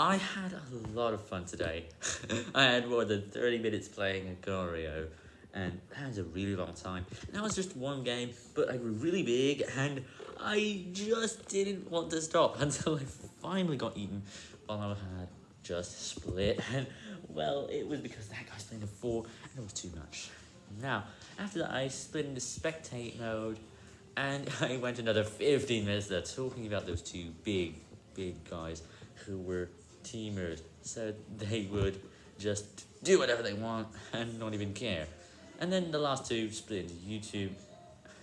I had a lot of fun today. I had more than 30 minutes playing Agar.io, and that was a really long time. And that was just one game, but I grew really big, and I just didn't want to stop until I finally got eaten while I had just split. And, well, it was because that guy's playing a 4, and it was too much. Now, after that, I split into spectate mode, and I went another 15 minutes there talking about those two big, big guys who were teamers, so they would just do whatever they want and not even care. And then the last two split into YouTube